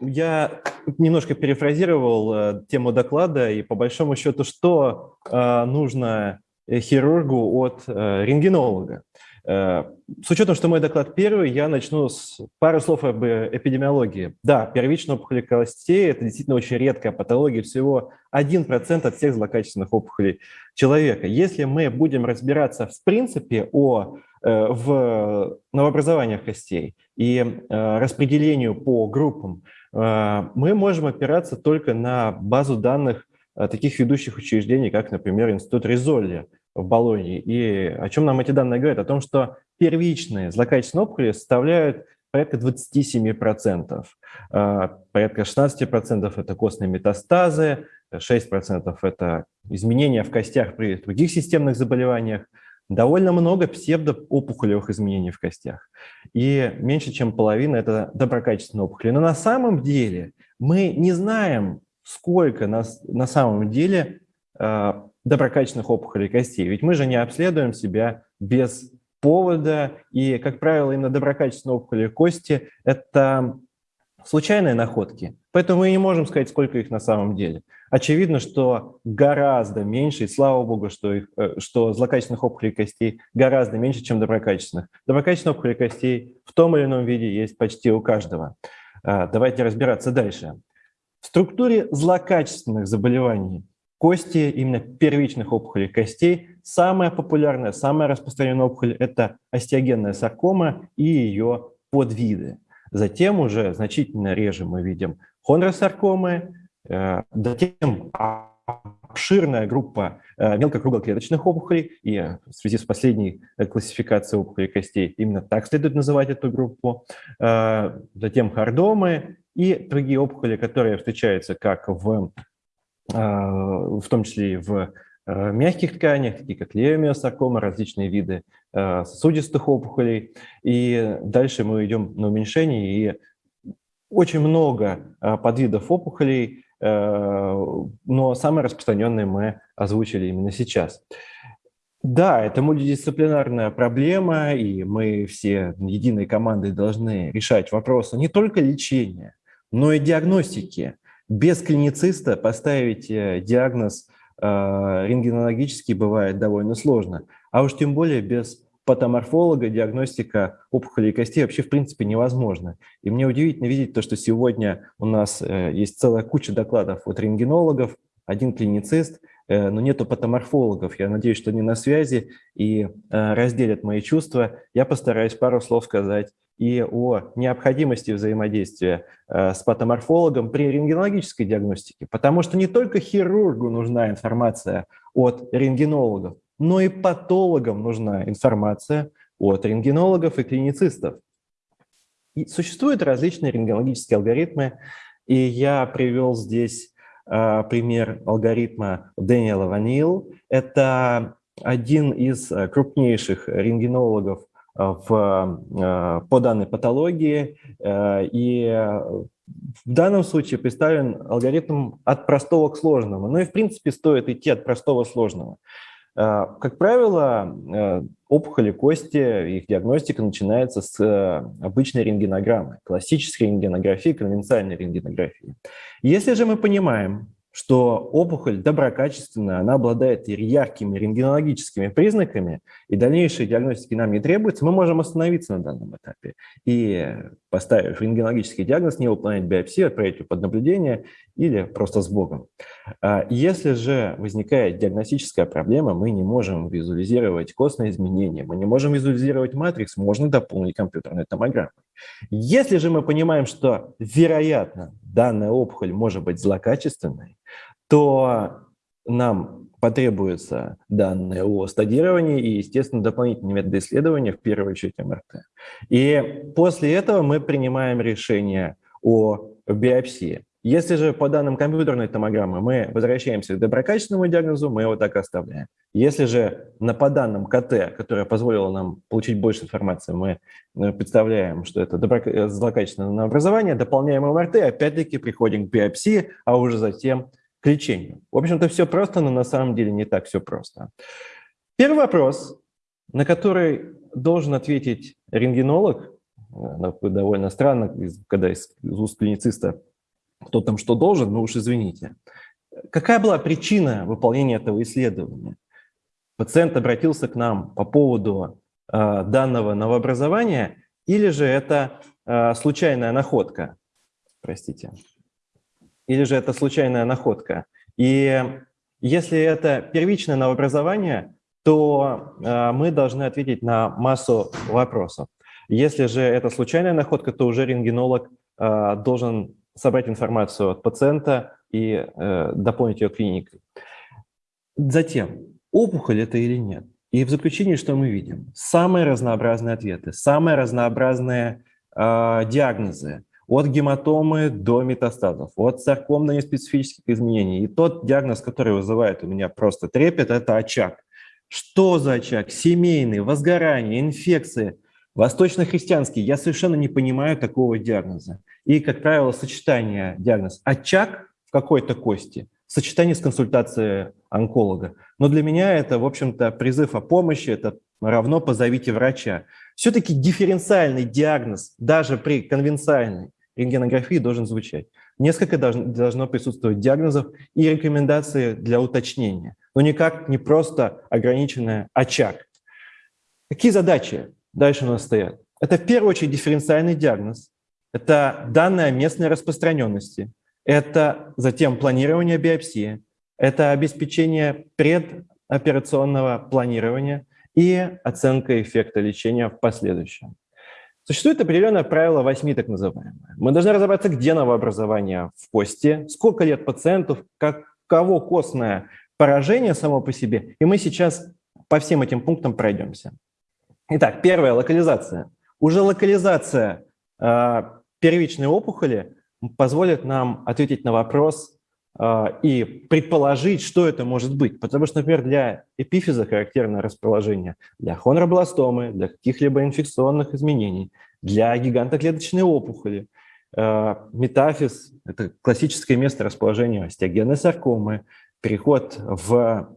я немножко перефразировал э, тему доклада, и по большому счету, что э, нужно хирургу от э, рентгенолога. Э, с учетом, что мой доклад первый, я начну с пары слов об эпидемиологии. Да, первичная опухоль костей – это действительно очень редкая патология, всего 1% от всех злокачественных опухолей человека. Если мы будем разбираться в принципе о, э, в новообразованиях костей и распределению по группам, мы можем опираться только на базу данных таких ведущих учреждений, как, например, Институт Ризолли в Болонии. И о чем нам эти данные говорят? О том, что первичные злокачественные опухоли составляют порядка 27%. А, порядка 16% это костные метастазы, 6% это изменения в костях при других системных заболеваниях, довольно много псевдоопухолевых изменений в костях. И меньше, чем половина – это доброкачественные опухоли. Но на самом деле мы не знаем, сколько на, на самом деле а, доброкачественных опухолей костей. Ведь мы же не обследуем себя без повода, и, как правило, именно доброкачественные опухоли кости – это случайные находки, поэтому мы не можем сказать, сколько их на самом деле. Очевидно, что гораздо меньше, и слава богу, что, их, э, что злокачественных опухолей костей гораздо меньше, чем доброкачественных. Доброкачественных опухолей костей в том или ином виде есть почти у каждого. А, давайте разбираться дальше. В структуре злокачественных заболеваний Кости, именно первичных опухолей костей, самая популярная, самая распространенная опухоль – это остеогенная саркома и ее подвиды. Затем уже значительно реже мы видим хондросаркомы, э, затем обширная группа э, мелкокруглоклеточных опухолей, и в связи с последней классификацией опухолей костей именно так следует называть эту группу, э, затем хардомы и другие опухоли, которые встречаются как в в том числе и в э, мягких тканях, такие как леомиосаркома, различные виды э, сосудистых опухолей. И дальше мы идем на уменьшение, и очень много э, подвидов опухолей, но самые распространенные мы озвучили именно сейчас. Да, это мультидисциплинарная проблема, и мы все единой командой должны решать вопросы не только лечения, но и диагностики без клинициста поставить э, диагноз э, рентгенологический бывает довольно сложно, а уж тем более без патоморфолога диагностика опухолей костей вообще в принципе невозможно. И мне удивительно видеть то, что сегодня у нас э, есть целая куча докладов от рентгенологов, один клиницист, но нету патоморфологов. Я надеюсь, что они на связи и разделят мои чувства. Я постараюсь пару слов сказать и о необходимости взаимодействия э, с патоморфологом при рентгенологической диагностике, потому что не только хирургу нужна информация от рентгенологов, но и патологам нужна информация от рентгенологов и клиницистов. И существуют различные рентгенологические алгоритмы, и я привел здесь э, пример алгоритма Дэниела Ванил. Это один из э, крупнейших рентгенологов в, э, по данной патологии. Э, и в данном случае представлен алгоритм от простого к сложному. Ну и в принципе стоит идти от простого к сложному. Э, как правило, опухоли кости, их диагностика начинается с обычной рентгенограммы, классической рентгенографии, конвенциальной рентгенографии. Если же мы понимаем, что опухоль доброкачественная, она обладает яркими рентгенологическими признаками, и дальнейшей диагностики нам не требуется, мы можем остановиться на данном этапе и, поставив рентгенологический диагноз, не выполнять биопсию, отправить ее под наблюдение или просто с Богом. А если же возникает диагностическая проблема, мы не можем визуализировать костные изменения, мы не можем визуализировать матрикс, можно дополнить компьютерной томограммой. Если же мы понимаем, что, вероятно, данная опухоль может быть злокачественной, то нам потребуется данные о стадировании и, естественно, дополнительные методы исследования, в первую очередь МРТ. И после этого мы принимаем решение о биопсии. Если же по данным компьютерной томограммы мы возвращаемся к доброкачественному диагнозу, мы его так оставляем. Если же на, по данным КТ, которая позволила нам получить больше информации, мы э, представляем, что это добро, э, злокачественное образование, дополняем МРТ, опять-таки приходим к биопсии, а уже затем к лечению. В общем-то, все просто, но на самом деле не так все просто. Первый вопрос, на который должен ответить рентгенолог, э, довольно странно, когда из уст клинициста кто там что должен, ну уж извините. Какая была причина выполнения этого исследования? Пациент обратился к нам по поводу э, данного новообразования или же это э, случайная находка? Простите. Или же это случайная находка? И если это первичное новообразование, то э, мы должны ответить на массу вопросов. Если же это случайная находка, то уже рентгенолог э, должен собрать информацию от пациента и э, дополнить ее клиникой. Затем, опухоль это или нет? И в заключении что мы видим? Самые разнообразные ответы, самые разнообразные э, диагнозы, от гематомы до метастазов, от сарком до неспецифических изменений. И тот диагноз, который вызывает у меня просто трепет, это очаг. Что за очаг? Семейный, возгорание, инфекции, восточно-христианский. Я совершенно не понимаю такого диагноза. И, как правило, сочетание диагноз очаг в какой-то кости, сочетание с консультацией онколога. Но для меня это, в общем-то, призыв о помощи, это равно позовите врача. Все-таки дифференциальный диагноз, даже при конвенциальной рентгенографии, должен звучать. Несколько должно присутствовать диагнозов и рекомендации для уточнения, но никак не просто ограниченный очаг. Какие задачи дальше у нас стоят? Это в первую очередь дифференциальный диагноз, это данные местной распространенности, это затем планирование биопсии, это обеспечение предоперационного планирования и оценка эффекта лечения в последующем. Существует определенное правило 8 так называемое. Мы должны разобраться, где новообразование в кости, сколько лет пациентов, как, кого костное поражение само по себе. И мы сейчас по всем этим пунктам пройдемся. Итак, первая – локализация. Уже локализация э, первичной опухоли позволит нам ответить на вопрос э, и предположить, что это может быть. Потому что, например, для эпифиза характерное расположение, для хонробластомы, для каких-либо инфекционных изменений, для гигантоклеточной опухоли. Э, метафиз – это классическое место расположения остеогенной саркомы. Переход в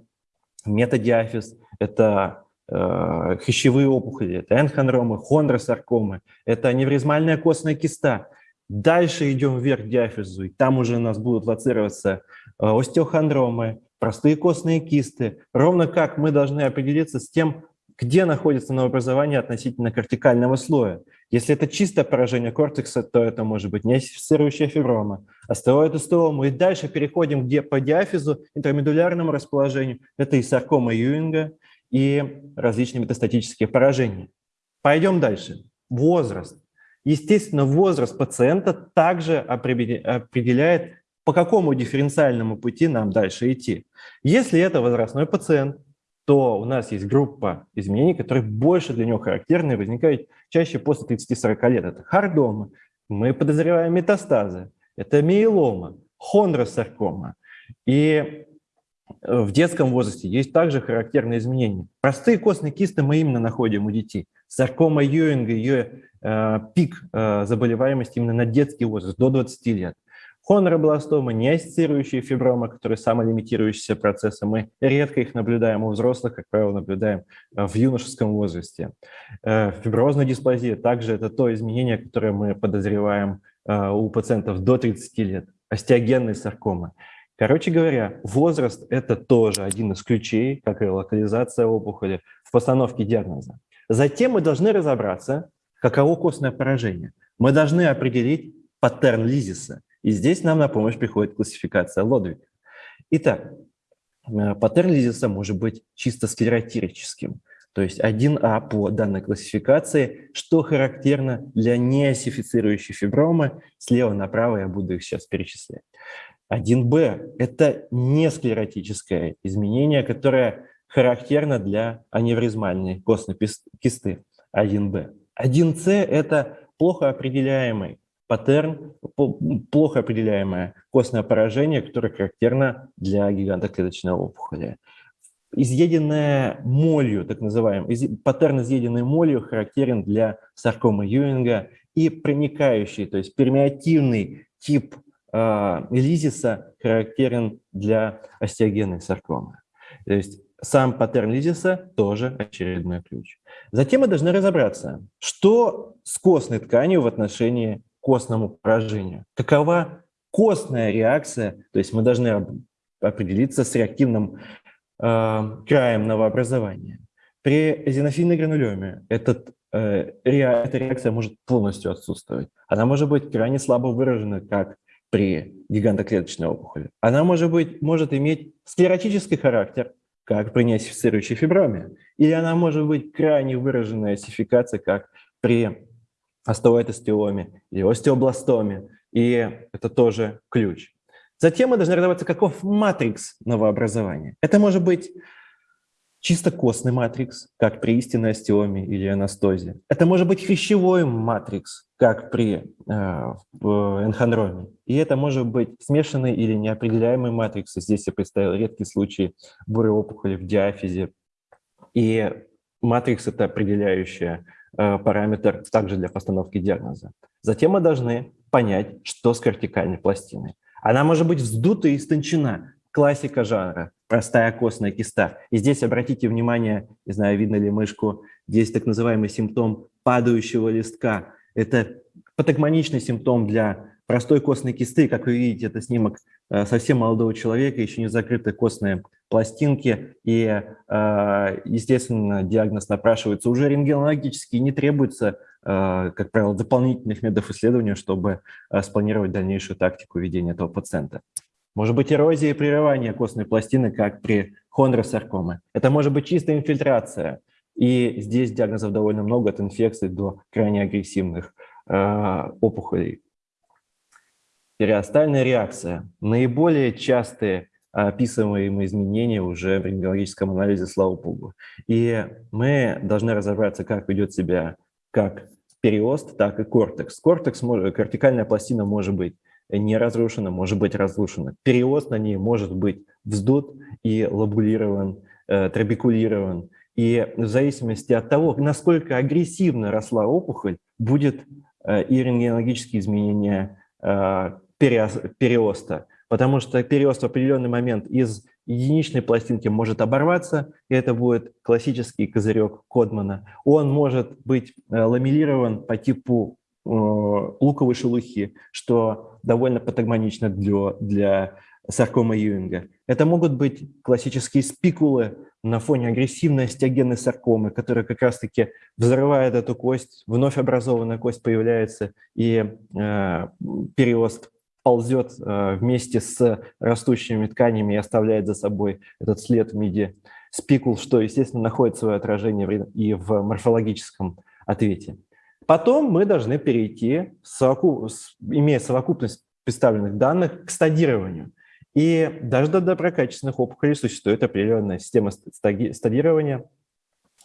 метадиафиз – это Э, опухоли, это энхонромы, хондросаркомы, это аневризмальная костная киста. Дальше идем вверх диафизу, и там уже у нас будут лоцироваться э, остеохондромы, простые костные кисты. Ровно как мы должны определиться с тем, где находится новообразование относительно кортикального слоя. Если это чистое поражение кортекса, то это может быть неассоциирующая фиброма, остеоидостеома. И дальше переходим где по диафизу, интермедулярному расположению. Это и саркома Юинга, и различные метастатические поражения. Пойдем дальше. Возраст. Естественно, возраст пациента также определяет, по какому дифференциальному пути нам дальше идти. Если это возрастной пациент, то у нас есть группа изменений, которые больше для него характерны и возникают чаще после 30-40 лет. Это хардомы, мы подозреваем метастазы, это миелома, хондросаркома. И в детском возрасте есть также характерные изменения. Простые костные кисты мы именно находим у детей. Саркома Юинга, ее э, пик э, заболеваемости именно на детский возраст, до 20 лет. Хоноробластома, неассоциирующие фиброма, которые самолимитирующиеся процессы, мы редко их наблюдаем у взрослых, как правило, наблюдаем э, в юношеском возрасте. Э, фиброзная дисплазия также это то изменение, которое мы подозреваем э, у пациентов до 30 лет. Остеогенные саркомы. Короче говоря, возраст – это тоже один из ключей, как и локализация опухоли, в постановке диагноза. Затем мы должны разобраться, каково костное поражение. Мы должны определить паттерн лизиса. И здесь нам на помощь приходит классификация Лодвига. Итак, э, паттерн лизиса может быть чисто склеротирическим, то есть 1А по данной классификации, что характерно для неосифицирующей фибромы. Слева направо я буду их сейчас перечислять. 1Б – это несклеротическое изменение, которое характерно для аневризмальной костной кисты 1Б. 1С – это плохо определяемый паттерн, плохо определяемое костное поражение, которое характерно для гигантоклеточной опухоли. Изъеденная молью, так называемый, паттерн изъеденной молью характерен для саркомы Юинга и проникающий, то есть пермиативный тип лизиса характерен для остеогенной саркомы. То есть сам паттерн лизиса тоже очередной ключ. Затем мы должны разобраться, что с костной тканью в отношении к костному поражению. Какова костная реакция, то есть мы должны определиться с реактивным э, краем новообразования. При эзинофильной гранулеме этот, э, эта реакция может полностью отсутствовать. Она может быть крайне слабо выражена, как при гигантоклеточной опухоли. Она может, быть, может иметь склеротический характер, как при неосифицирующей фиброме. Или она может быть крайне выраженная осификация, как при остеоэтостеоме или остеобластоме. И это тоже ключ. Затем мы должны разобраться, каков матрикс новообразования. Это может быть чисто костный матрикс, как при истинной остеоме или анастозе. Это может быть хрящевой матрикс, как при э, энхондроме. И это может быть смешанный или неопределяемый матрикс. Здесь я представил редкий случай бурой опухоли в диафизе. И матрикс – это определяющий э, параметр также для постановки диагноза. Затем мы должны понять, что с кортикальной пластиной. Она может быть вздута и истончена. Классика жанра, простая костная киста. И здесь обратите внимание, не знаю, видно ли мышку, здесь так называемый симптом падающего листка. Это патогмоничный симптом для простой костной кисты. Как вы видите, это снимок э, совсем молодого человека, еще не закрыты костные пластинки. И, э, естественно, диагноз напрашивается уже рентгенологически, не требуется, э, как правило, дополнительных методов исследования, чтобы спланировать дальнейшую тактику ведения этого пациента. Может быть эрозия и прерывание костной пластины, как при хондросаркоме. Это может быть чистая инфильтрация. И здесь диагнозов довольно много, от инфекций до крайне агрессивных э, опухолей. Периостальная реакция. Наиболее частые описываемые изменения уже в рентгенологическом анализе, слава богу. И мы должны разобраться, как ведет себя как периост, так и кортекс. Кортекс, кортикальная пластина может быть не разрушена, может быть разрушена. Периост на ней может быть вздут и лобулирован, э, трабекулирован. И в зависимости от того, насколько агрессивно росла опухоль, будет э, и рентгенологические изменения э, периоста. Потому что периост в определенный момент из единичной пластинки может оборваться, и это будет классический козырек Кодмана. Он может быть ламелирован по типу Э, луковой шелухи, что довольно патогмонично для, для саркома Юинга. Это могут быть классические спикулы на фоне агрессивной остеогенной саркомы, которая как раз-таки взрывает эту кость, вновь образованная кость появляется, и э, переост ползет э, вместе с растущими тканями и оставляет за собой этот след в виде спикул, что, естественно, находит свое отражение и в морфологическом ответе. Потом мы должны перейти, имея совокупность представленных данных, к стадированию. И даже до доброкачественных опухолей существует определенная система стадирования,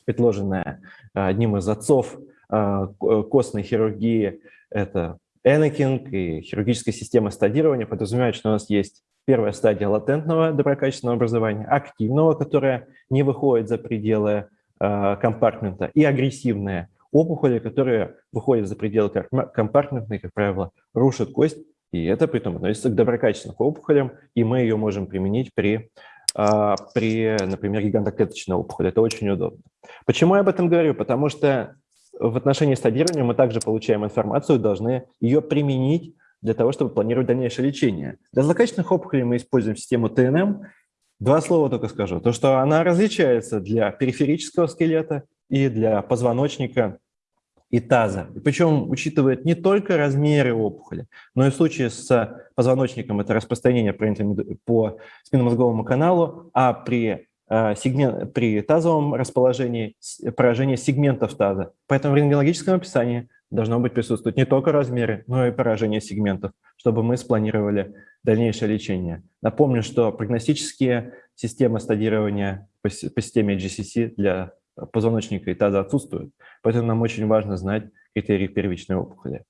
предложенная а, одним из отцов а, костной хирургии. Это Энакинг и хирургическая система стадирования подразумевает, что у нас есть первая стадия латентного доброкачественного образования, активного, которое не выходит за пределы а, компартмента, и агрессивное – опухоли, которые выходят за пределы компартментной, как правило, рушат кость, и это при том относится к доброкачественным опухолям, и мы ее можем применить при, а, при например, гигантоклеточной опухоли. Это очень удобно. Почему я об этом говорю? Потому что в отношении стадирования мы также получаем информацию, должны ее применить для того, чтобы планировать дальнейшее лечение. Для злокачественных опухолей мы используем систему ТНМ. Два слова только скажу. То, что она различается для периферического скелета и для позвоночника и таза. Причем учитывает не только размеры опухоли, но и в случае с позвоночником это распространение по спинномозговому каналу, а при, э, сегмент, при тазовом расположении поражение сегментов таза. Поэтому в рентгенологическом описании должно быть присутствовать не только размеры, но и поражение сегментов, чтобы мы спланировали дальнейшее лечение. Напомню, что прогностические системы стадирования по системе GCC для позвоночника и таза отсутствуют. Поэтому нам очень важно знать критерии первичной опухоли.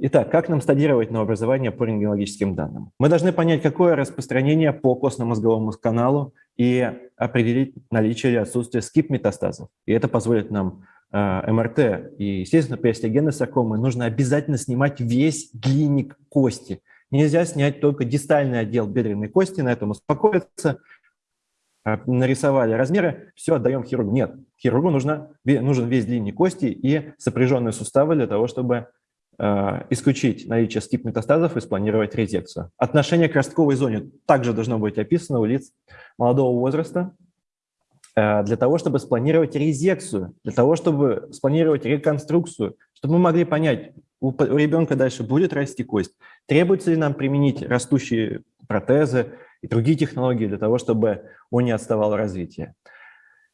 Итак, как нам стадировать новообразование по рентгенологическим данным? Мы должны понять, какое распространение по костно-мозговому каналу и определить наличие или отсутствие скип-метастазов. И это позволит нам э, МРТ. И, естественно, при остеогенной саркоме нужно обязательно снимать весь длинник кости. Нельзя снять только дистальный отдел бедренной кости, на этом успокоиться, нарисовали размеры, все, отдаем хирургу. Нет, хирургу нужно, нужен весь длинник кости и сопряженные суставы для того, чтобы э, исключить наличие скип-метастазов и спланировать резекцию. Отношение к ростковой зоне также должно быть описано у лиц молодого возраста, э, для того, чтобы спланировать резекцию, для того, чтобы спланировать реконструкцию, чтобы мы могли понять, у ребенка дальше будет расти кость, требуется ли нам применить растущие протезы и другие технологии для того, чтобы он не отставал в развитии.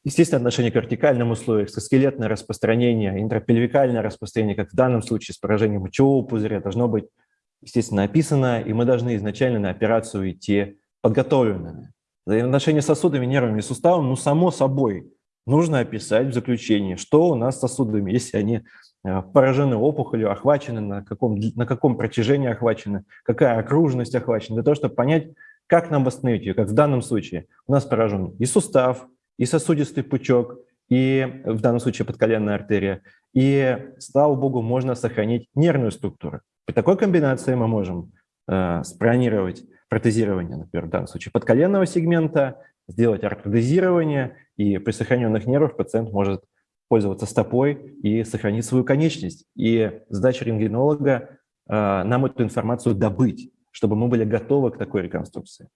Естественно, отношение к вертикальным условиям, скелетное распространение, интрапельвикальное распространение, как в данном случае с поражением мочевого пузыря, должно быть, естественно, описано, и мы должны изначально на операцию идти подготовленными. Взаимоотношения с сосудами, нервами и суставом, ну, само собой, нужно описать в заключении, что у нас с сосудами, если они э, поражены опухолью, охвачены, на каком, на каком протяжении охвачены, какая окружность охвачена, для того, чтобы понять, как нам восстановить ее, как в данном случае. У нас поражен и сустав, и сосудистый пучок, и в данном случае подколенная артерия. И, слава богу, можно сохранить нервную структуру. При такой комбинации мы можем э, спланировать протезирование, например, в данном случае подколенного сегмента, сделать ортодезирование, и при сохраненных нервах пациент может пользоваться стопой и сохранить свою конечность. И задача рентгенолога э, нам эту информацию добыть, чтобы мы были готовы к такой реконструкции.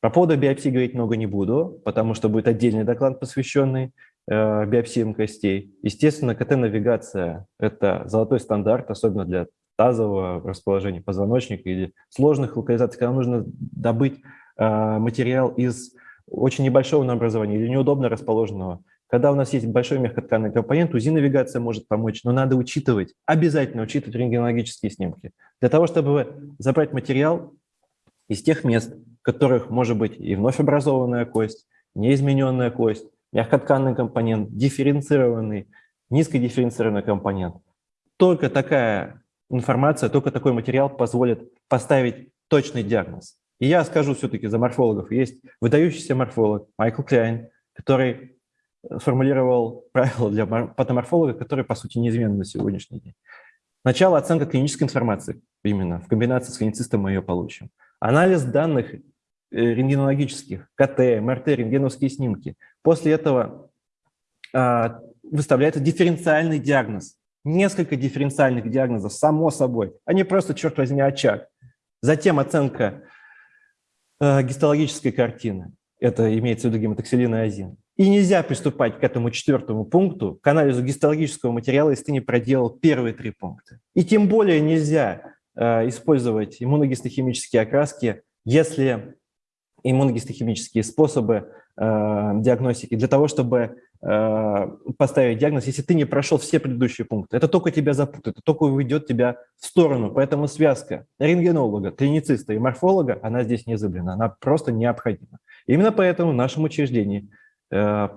По поводу биопсии говорить много не буду, потому что будет отдельный доклад, посвященный э, биопсиям костей. Естественно, КТ-навигация – это золотой стандарт, особенно для тазового расположения позвоночника или сложных локализаций, когда нужно добыть э, материал из очень небольшого наобразования или неудобно расположенного. Когда у нас есть большой мягкотканный компонент, УЗИ-навигация может помочь, но надо учитывать, обязательно учитывать рентгенологические снимки. Для того, чтобы забрать материал из тех мест, в которых может быть и вновь образованная кость, неизмененная кость, мягкотканный компонент, дифференцированный, низкодифференцированный компонент. Только такая информация, только такой материал позволит поставить точный диагноз. И я скажу все-таки за морфологов. Есть выдающийся морфолог Майкл Кляйн, который сформулировал правила для патоморфолога, которые, по сути, неизменны на сегодняшний день. Сначала оценка клинической информации, именно в комбинации с клиницистом мы ее получим. Анализ данных э, рентгенологических, КТ, МРТ, рентгеновские снимки. После этого а, выставляется дифференциальный диагноз. Несколько дифференциальных диагнозов, само собой, не просто, черт возьми, очаг. Затем оценка э, гистологической картины. Это имеется в виду гематоксилин и азин. И нельзя приступать к этому четвертому пункту, к анализу гистологического материала, если ты не проделал первые три пункта. И тем более нельзя Э, использовать иммуногистохимические окраски, если иммуногистохимические способы э, диагностики для того, чтобы э, поставить диагноз, если ты не прошел все предыдущие пункты. Это только тебя запутает, это только уведет тебя в сторону. Поэтому связка рентгенолога, клинициста и морфолога, она здесь не изыблена, она просто необходима. Именно поэтому в нашем учреждении э,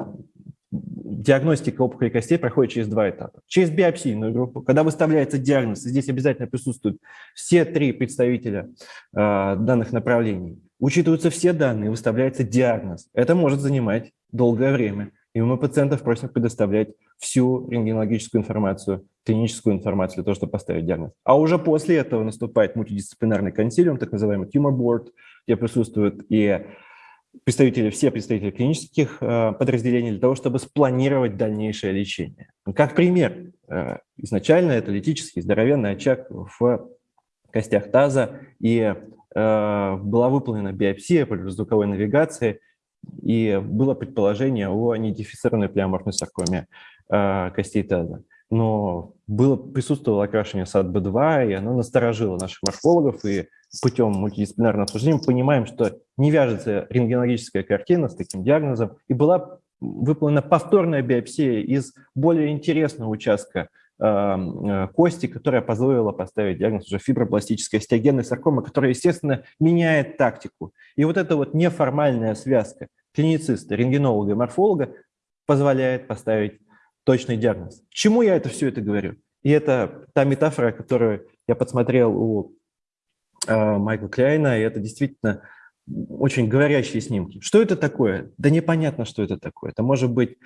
диагностика опухоли костей проходит через два этапа. Через биопсийную группу, когда выставляется диагноз, здесь обязательно присутствуют все три представителя э, данных направлений, учитываются все данные, выставляется диагноз. Это может занимать долгое время. И мы пациентов просим предоставлять всю рентгенологическую информацию, клиническую информацию для того, чтобы поставить диагноз. А уже после этого наступает мультидисциплинарный консилиум, так называемый tumor board, где присутствуют и представители, все представители клинических э, подразделений для того, чтобы спланировать дальнейшее лечение. Как пример, э, изначально это литический здоровенный очаг в костях таза, и э, была выполнена биопсия по звуковой навигации, и было предположение о недифицированной плеоморфной саркоме костей таза. Но было, присутствовало окрашивание САД-Б2, и оно насторожило наших морфологов, и путем мультидисциплинарного обсуждения понимаем, что не вяжется рентгенологическая картина с таким диагнозом, и была выполнена повторная биопсия из более интересного участка э, э, кости, которая позволила поставить диагноз уже фибропластической остеогенной саркомы, которая, естественно, меняет тактику. И вот эта вот неформальная связка клинициста, рентгенолога и морфолога позволяет поставить точный диагноз. К чему я это все это говорю? И это та метафора, которую я подсмотрел у э, Майкла Кляйна, и это действительно очень говорящие снимки. Что это такое? Да непонятно, что это такое. Это может быть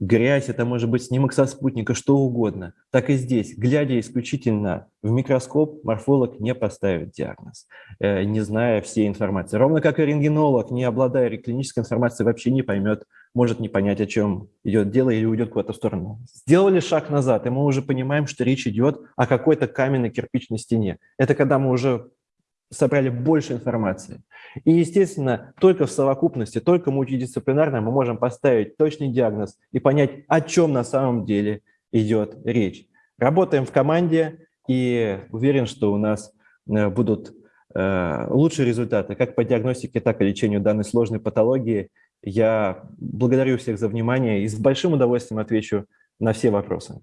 грязь, это может быть снимок со спутника, что угодно. Так и здесь, глядя исключительно в микроскоп, морфолог не поставит диагноз, э, не зная всей информации. Ровно как и рентгенолог, не обладая клинической информацией, вообще не поймет, может не понять, о чем идет дело или уйдет куда-то в сторону. Сделали шаг назад, и мы уже понимаем, что речь идет о какой-то каменной кирпичной стене. Это когда мы уже собрали больше информации. И, естественно, только в совокупности, только мультидисциплинарно мы можем поставить точный диагноз и понять, о чем на самом деле идет речь. Работаем в команде и уверен, что у нас э, будут э, лучшие результаты как по диагностике, так и лечению данной сложной патологии. Я благодарю всех за внимание и с большим удовольствием отвечу на все вопросы.